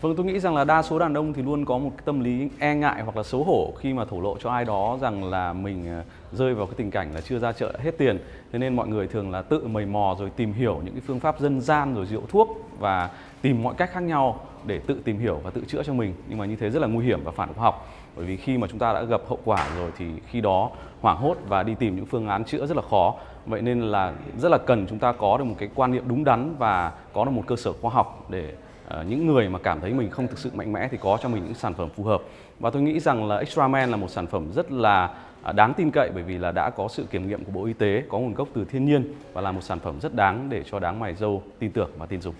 Vâng, tôi nghĩ rằng là đa số đàn ông thì luôn có một cái tâm lý e ngại hoặc là xấu hổ khi mà thổ lộ cho ai đó rằng là mình ờ, rơi vào cái tình cảnh là chưa ra chợ hết tiền. Thế nên mọi người thường là tự mầy mò rồi tìm hiểu những cái phương pháp dân gian rồi rượu thuốc và tìm mọi cách khác nhau để tự tìm hiểu và tự chữa cho mình. Nhưng mà như thế rất là nguy hiểm và phản khoa học. Bởi vì khi mà chúng ta đã gặp hậu quả rồi thì khi đó hoảng hốt và đi tìm những phương án chữa rất là khó. Vậy nên là rất là cần chúng ta có được một cái quan niệm đúng đắn và có được một cơ sở khoa học để Ờ, những người mà cảm thấy mình không thực sự mạnh mẽ thì có cho mình những sản phẩm phù hợp và tôi nghĩ rằng là Extra Man là một sản phẩm rất là à, đáng tin cậy bởi vì là đã có sự kiểm nghiệm của Bộ Y tế, có nguồn gốc từ thiên nhiên và là một sản phẩm rất đáng để cho đáng mài dâu tin tưởng và tin dùng.